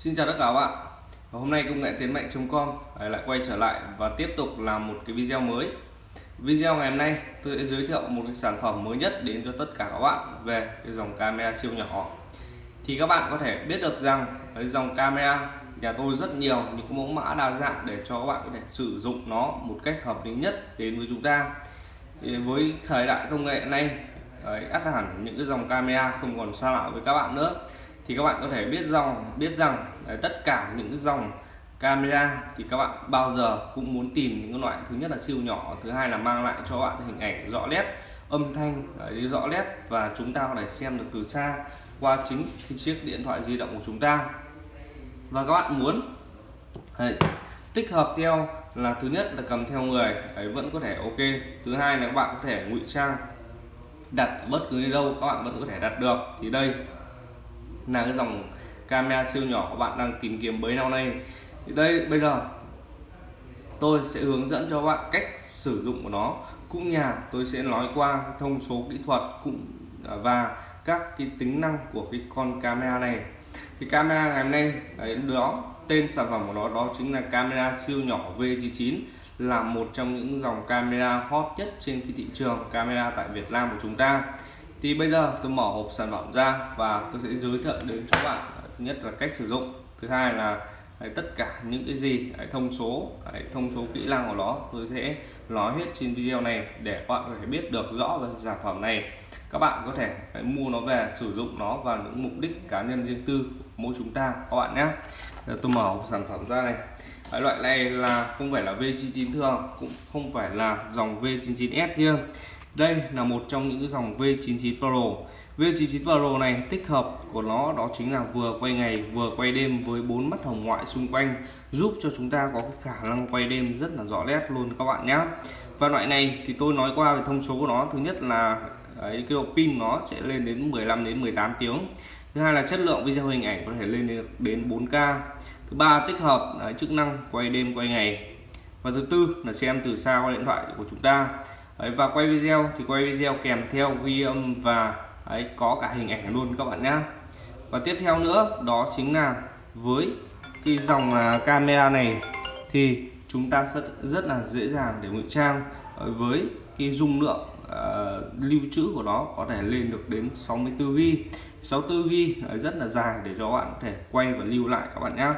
Xin chào tất cả các bạn. Và Hôm nay công nghệ tiến mạnh.com lại quay trở lại và tiếp tục làm một cái video mới. Video ngày hôm nay tôi sẽ giới thiệu một cái sản phẩm mới nhất đến cho tất cả các bạn về cái dòng camera siêu nhỏ. Thì các bạn có thể biết được rằng cái dòng camera nhà tôi rất nhiều những mẫu mã đa dạng để cho các bạn có thể sử dụng nó một cách hợp lý nhất đến với chúng ta. Thì với thời đại công nghệ này đấy, ắt hẳn những cái dòng camera không còn xa lạ với các bạn nữa thì các bạn có thể biết dòng biết rằng đấy, tất cả những cái dòng camera thì các bạn bao giờ cũng muốn tìm những loại thứ nhất là siêu nhỏ thứ hai là mang lại cho bạn hình ảnh rõ nét âm thanh đấy, rõ nét và chúng ta có thể xem được từ xa qua chính cái chiếc điện thoại di động của chúng ta. Và các bạn muốn đấy, tích hợp theo là thứ nhất là cầm theo người ấy vẫn có thể ok. Thứ hai là các bạn có thể ngụy trang đặt bất cứ đâu các bạn vẫn có thể đặt được. Thì đây là cái dòng camera siêu nhỏ các bạn đang tìm kiếm bấy lâu nay. Thì đây bây giờ tôi sẽ hướng dẫn cho các bạn cách sử dụng của nó. Cũng nhà tôi sẽ nói qua thông số kỹ thuật cũng à, và các cái tính năng của cái con camera này. Thì camera ngày hôm nay đấy, đó tên sản phẩm của nó đó chính là camera siêu nhỏ V99 là một trong những dòng camera hot nhất trên cái thị trường camera tại Việt Nam của chúng ta thì bây giờ tôi mở hộp sản phẩm ra và tôi sẽ giới thiệu đến cho bạn. Thứ nhất là cách sử dụng. Thứ hai là đấy, tất cả những cái gì đấy, thông số đấy, thông số kỹ năng của nó tôi sẽ nói hết trên video này để các bạn có thể biết được rõ về sản phẩm này. Các bạn có thể phải mua nó về sử dụng nó vào những mục đích cá nhân riêng tư của mỗi chúng ta các bạn nhé. Tôi mở hộp sản phẩm ra này. Cái loại này là không phải là V99 thường cũng không phải là dòng V99S kia đây là một trong những dòng V99 Pro. V99 Pro này tích hợp của nó đó chính là vừa quay ngày vừa quay đêm với bốn mắt hồng ngoại xung quanh giúp cho chúng ta có khả năng quay đêm rất là rõ nét luôn các bạn nhé. Và loại này thì tôi nói qua về thông số của nó thứ nhất là đấy, cái độ pin nó sẽ lên đến 15 đến 18 tiếng. Thứ hai là chất lượng video hình ảnh có thể lên đến 4K thứ ba tích hợp đấy, chức năng quay đêm quay ngày. Và thứ tư là xem từ xa qua điện thoại của chúng ta đấy, và quay video thì quay video kèm theo ghi âm và ấy, có cả hình ảnh luôn các bạn nhé và tiếp theo nữa đó chính là với cái dòng à, camera này thì chúng ta rất rất là dễ dàng để ngụy trang ờ, với cái dung lượng uh, lưu trữ của nó có thể lên được đến 64 GB 64 GB rất là dài để cho bạn có thể quay và lưu lại các bạn nhé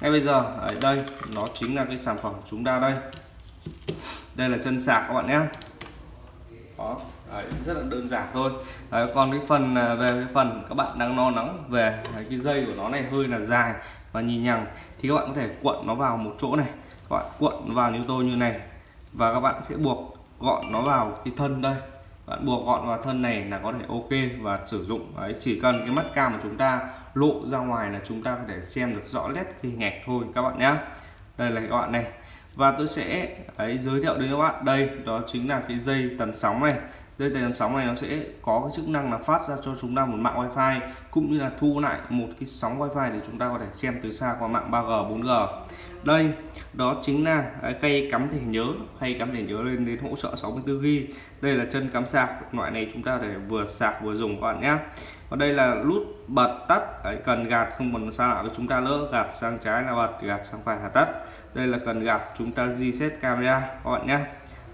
ngay bây giờ ở đây nó chính là cái sản phẩm của chúng ta đây. Đây là chân sạc các bạn nhé đó Đấy, rất là đơn giản thôi. Đấy, còn cái phần à, về cái phần các bạn đang lo lắng về cái dây của nó này hơi là dài và nhì nhằng thì các bạn có thể cuộn nó vào một chỗ này. Các bạn cuộn vào như tôi như này và các bạn sẽ buộc gọn nó vào cái thân đây. Bạn buộc gọn vào thân này là có thể ok và sử dụng. Đấy chỉ cần cái mắt cam của chúng ta lộ ra ngoài là chúng ta có thể xem được rõ nét cái hình ảnh thôi các bạn nhé đây là các bạn này và tôi sẽ ấy, giới thiệu đến các bạn. Đây đó chính là cái dây tần sóng này. Dây tần sóng này nó sẽ có cái chức năng là phát ra cho chúng ta một mạng wifi cũng như là thu lại một cái sóng wifi để chúng ta có thể xem từ xa qua mạng 3G 4G đây đó chính là à, khay cắm thẻ nhớ khay cắm thẻ nhớ lên đến hỗ trợ 64 g đây là chân cắm sạc loại này chúng ta để vừa sạc vừa dùng các bạn nhé. Và đây là nút bật tắt Đấy, cần gạt không còn xa lạ với chúng ta nữa gạt sang trái là bật gạt sang phải là tắt. Đây là cần gạt chúng ta reset camera các bạn nhé.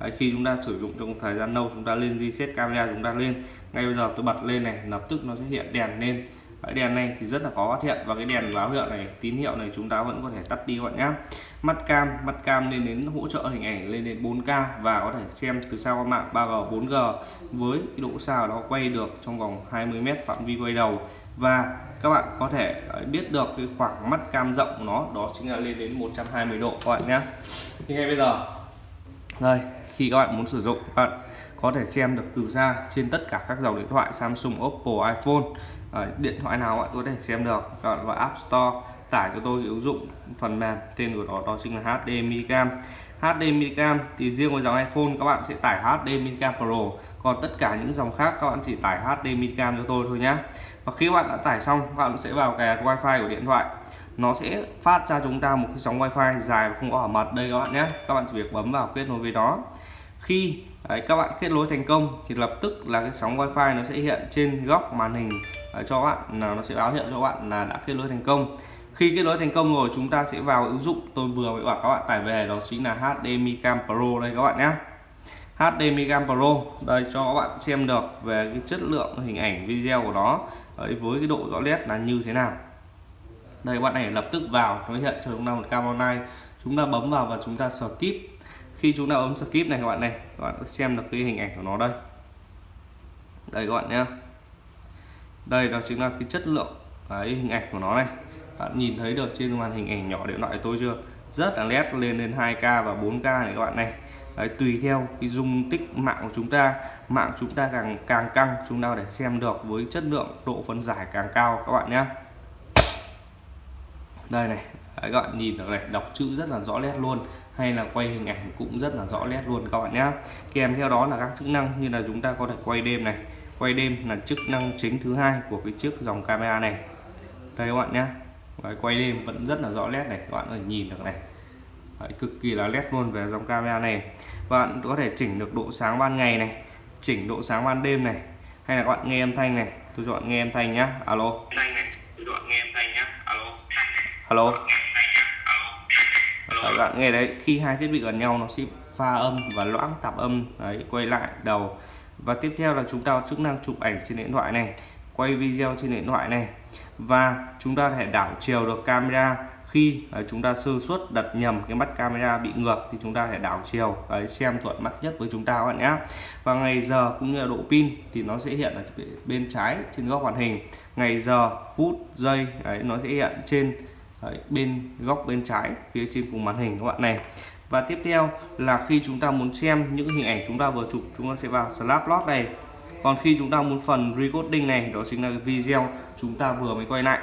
Đấy, khi chúng ta sử dụng trong thời gian lâu chúng ta lên reset camera chúng ta lên. Ngay bây giờ tôi bật lên này lập tức nó sẽ hiện đèn lên cái đèn này thì rất là khó phát hiện và cái đèn báo hiệu này tín hiệu này chúng ta vẫn có thể tắt đi các bạn nhé mắt cam mắt cam lên đến hỗ trợ hình ảnh lên đến 4K và có thể xem từ xa qua mạng 3G 4G với cái độ xa nó quay được trong vòng 20m phạm vi quay đầu. Và các bạn có thể biết được cái khoảng mắt cam rộng của nó đó chính là lên đến 120 độ các bạn nhé thì ngay bây giờ đây khi các bạn muốn sử dụng các bạn có thể xem được từ xa trên tất cả các dòng điện thoại Samsung, Oppo, iPhone. Ờ, điện thoại nào bạn có thể xem được. Các bạn vào App Store, tải cho tôi ứng dụng phần mềm. Tên của nó, đó chính là HDMI Cam. HDMI Cam thì riêng với dòng iPhone các bạn sẽ tải HDMI Cam Pro. Còn tất cả những dòng khác các bạn chỉ tải HDMI Cam cho tôi thôi nhé và khi bạn đã tải xong, các bạn sẽ vào cái wifi của điện thoại. Nó sẽ phát ra chúng ta một cái sóng wifi dài và không có bảo mật. Đây các bạn nhé các bạn chỉ việc bấm vào kết nối với nó. Khi đấy, các bạn kết nối thành công thì lập tức là cái sóng wifi nó sẽ hiện trên góc màn hình đấy, cho bạn là nó sẽ báo hiệu cho bạn là đã kết nối thành công. Khi kết nối thành công rồi chúng ta sẽ vào ứng dụng tôi vừa mới bảo các bạn tải về đó chính là HDMI Cam Pro đây các bạn nhé HDMI Cam Pro đây cho các bạn xem được về cái chất lượng hình ảnh video của nó đấy, với cái độ rõ nét là như thế nào. Đây các bạn này lập tức vào nó hiện cho chúng ta một cam online chúng ta bấm vào và chúng ta skip khi chúng ta bấm skip này các bạn này các bạn xem được cái hình ảnh của nó đây. Đây các bạn nhé đây đó chính là cái chất lượng cái hình ảnh của nó này. Bạn nhìn thấy được trên màn hình ảnh nhỏ điện thoại tôi chưa? Rất là nét lên đến 2k và 4k này các bạn này. Đấy, tùy theo cái dung tích mạng của chúng ta mạng chúng ta càng càng căng chúng ta để xem được với chất lượng độ phân giải càng cao các bạn nhé đây này Đấy, các bạn nhìn được này đọc chữ rất là rõ nét luôn hay là quay hình ảnh cũng rất là rõ nét luôn các bạn nhé kèm theo đó là các chức năng như là chúng ta có thể quay đêm này. Quay đêm là chức năng chính thứ hai của cái chiếc dòng camera này. Đây các bạn nhé Đấy, quay đêm vẫn rất là rõ nét này các bạn có thể nhìn được này. Đấy, cực kỳ là nét luôn về dòng camera này. Bạn có thể chỉnh được độ sáng ban ngày này chỉnh độ sáng ban đêm này hay là các bạn nghe âm thanh này. Tôi chọn nghe âm thanh nhá. Alo. Alo các bạn nghe đấy khi hai thiết bị gần nhau nó sẽ pha âm và loãng tạp âm đấy quay lại đầu. Và tiếp theo là chúng ta có chức năng chụp ảnh trên điện thoại này quay video trên điện thoại này. Và chúng ta có thể đảo chiều được camera. Khi chúng ta sơ suất đặt nhầm cái mắt camera bị ngược thì chúng ta thể đảo chiều đấy, xem thuận mắt nhất với chúng ta các bạn nhé và ngày giờ cũng như là độ pin thì nó sẽ hiện ở bên trái trên góc màn hình. Ngày giờ phút giây đấy, nó sẽ hiện trên đấy, bên góc bên trái phía trên cùng màn hình các bạn này. Và tiếp theo là khi chúng ta muốn xem những hình ảnh chúng ta vừa chụp chúng ta sẽ vào Snapchat này. Còn khi chúng ta muốn phần recording này đó chính là video chúng ta vừa mới quay lại.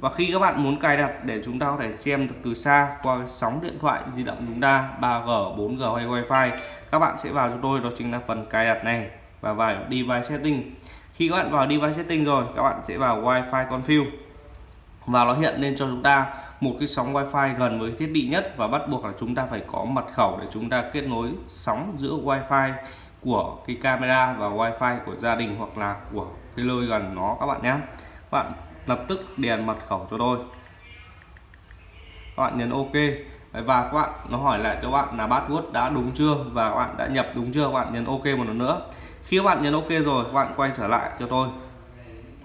Và khi các bạn muốn cài đặt để chúng ta có thể xem được từ xa qua sóng điện thoại di động chúng ta 3G, 4G hay Wi-Fi các bạn sẽ vào cho tôi đó chính là phần cài đặt này. Và vào device setting. Khi các bạn vào device setting rồi các bạn sẽ vào Wi-Fi config và nó hiện lên cho chúng ta một cái sóng Wi-Fi gần với thiết bị nhất và bắt buộc là chúng ta phải có mật khẩu để chúng ta kết nối sóng giữa Wi-Fi của cái camera và Wi-Fi của gia đình hoặc là của cái nơi gần nó, các bạn nhé. Bạn lập tức điền mật khẩu cho tôi. Các bạn nhấn ok. Và các bạn, nó hỏi lại cho bạn là password đã đúng chưa và các bạn đã nhập đúng chưa? Các bạn nhấn ok một lần nữa. Khi các bạn nhấn ok rồi, các bạn quay trở lại cho tôi.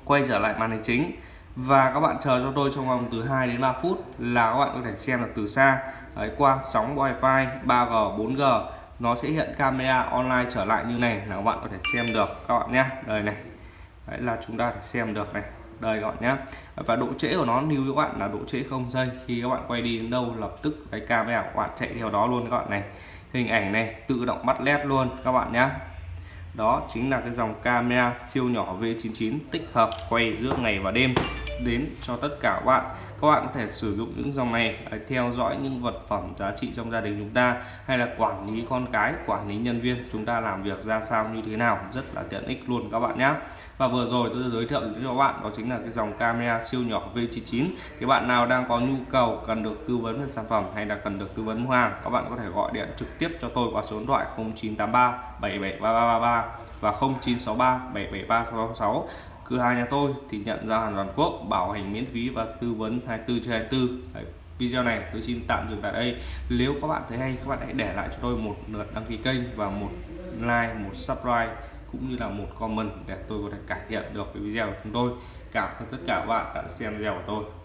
Quay trở lại màn hình chính và các bạn chờ cho tôi trong vòng từ 2 đến 3 phút là các bạn có thể xem được từ xa Đấy, qua sóng wifi 3G 4G nó sẽ hiện camera online trở lại như này là các bạn có thể xem được các bạn nhé đây này đấy là chúng ta thể xem được này đây các bạn nhé và độ trễ của nó lưu các bạn là độ trễ không giây khi các bạn quay đi đến đâu lập tức cái camera của bạn chạy theo đó luôn các bạn này hình ảnh này tự động bắt led luôn các bạn nhé đó chính là cái dòng camera siêu nhỏ V99 tích hợp quay giữa ngày và đêm đến cho tất cả các bạn. Các bạn có thể sử dụng những dòng này để theo dõi những vật phẩm giá trị trong gia đình chúng ta, hay là quản lý con cái, quản lý nhân viên, chúng ta làm việc ra sao, như thế nào. Rất là tiện ích luôn các bạn nhé. Và vừa rồi tôi giới thiệu cho các bạn, đó chính là cái dòng camera siêu nhỏ V99 thì bạn nào đang có nhu cầu cần được tư vấn về sản phẩm hay là cần được tư vấn mua hàng, các bạn có thể gọi điện trực tiếp cho tôi qua số điện thoại 0983 773333 và 0963 773 666 cửa hàng nhà tôi thì nhận giao hàng toàn quốc bảo hành miễn phí và tư vấn 24 trên 24 Đấy, video này tôi xin tạm dừng tại đây. Nếu các bạn thấy hay các bạn hãy để lại cho tôi một lượt đăng ký kênh và một like một subscribe cũng như là một comment để tôi có thể cải thiện được cái video của chúng tôi. Cảm ơn tất cả các bạn đã xem video của tôi.